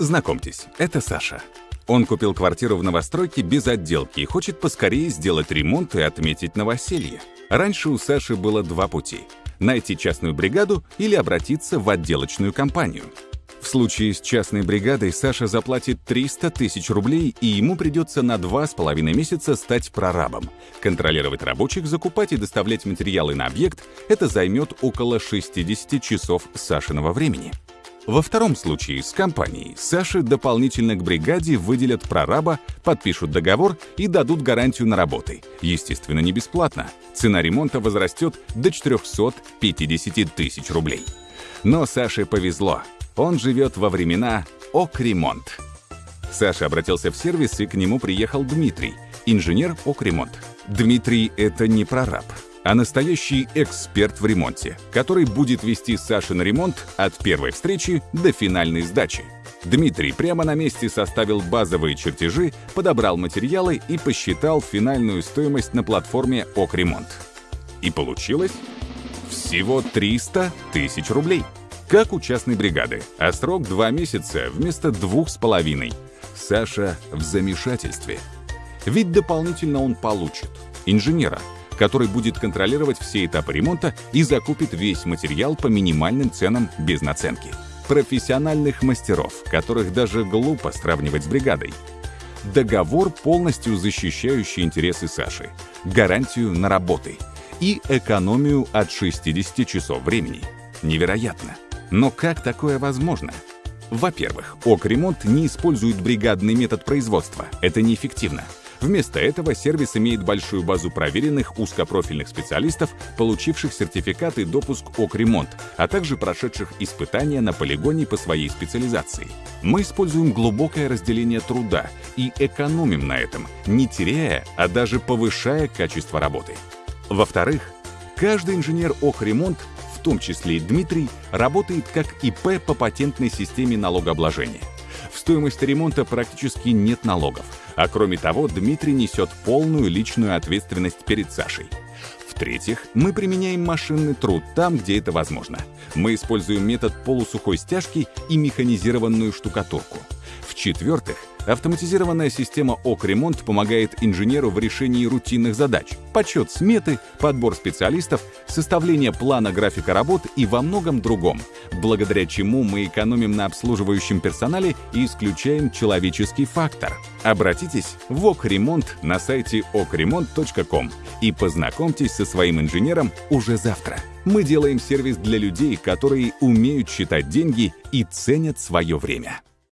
Знакомьтесь, это Саша. Он купил квартиру в новостройке без отделки и хочет поскорее сделать ремонт и отметить новоселье. Раньше у Саши было два пути – найти частную бригаду или обратиться в отделочную компанию. В случае с частной бригадой Саша заплатит 300 тысяч рублей, и ему придется на два с половиной месяца стать прорабом. Контролировать рабочих, закупать и доставлять материалы на объект – это займет около 60 часов Сашиного времени. Во втором случае с компанией Саше дополнительно к бригаде выделят прораба, подпишут договор и дадут гарантию на работы. Естественно, не бесплатно. Цена ремонта возрастет до 450 тысяч рублей. Но Саше повезло. Он живет во времена «Окремонт». Саша обратился в сервис, и к нему приехал Дмитрий, инженер «Окремонт». Дмитрий — это не прораб а настоящий эксперт в ремонте, который будет вести Сашин ремонт от первой встречи до финальной сдачи. Дмитрий прямо на месте составил базовые чертежи, подобрал материалы и посчитал финальную стоимость на платформе «Окремонт». И получилось всего 300 тысяч рублей. Как у частной бригады, а срок два месяца вместо двух с половиной. Саша в замешательстве. Ведь дополнительно он получит инженера, который будет контролировать все этапы ремонта и закупит весь материал по минимальным ценам без наценки. Профессиональных мастеров, которых даже глупо сравнивать с бригадой. Договор, полностью защищающий интересы Саши, гарантию на работы и экономию от 60 часов времени. Невероятно. Но как такое возможно? Во-первых, ОК-ремонт не использует бригадный метод производства. Это неэффективно. Вместо этого сервис имеет большую базу проверенных узкопрофильных специалистов, получивших сертификат и допуск ОК-ремонт, а также прошедших испытания на полигоне по своей специализации. Мы используем глубокое разделение труда и экономим на этом, не теряя, а даже повышая качество работы. Во-вторых, каждый инженер ОК-ремонт в том числе и Дмитрий, работает как ИП по патентной системе налогообложения. В стоимости ремонта практически нет налогов, а кроме того, Дмитрий несет полную личную ответственность перед Сашей. В-третьих, мы применяем машинный труд там, где это возможно. Мы используем метод полусухой стяжки и механизированную штукатурку. В-четвертых, Автоматизированная система ОК-ремонт помогает инженеру в решении рутинных задач. Подсчет сметы, подбор специалистов, составление плана графика работ и во многом другом, благодаря чему мы экономим на обслуживающем персонале и исключаем человеческий фактор. Обратитесь в ОК-ремонт на сайте okремонт.ком и познакомьтесь со своим инженером уже завтра. Мы делаем сервис для людей, которые умеют считать деньги и ценят свое время.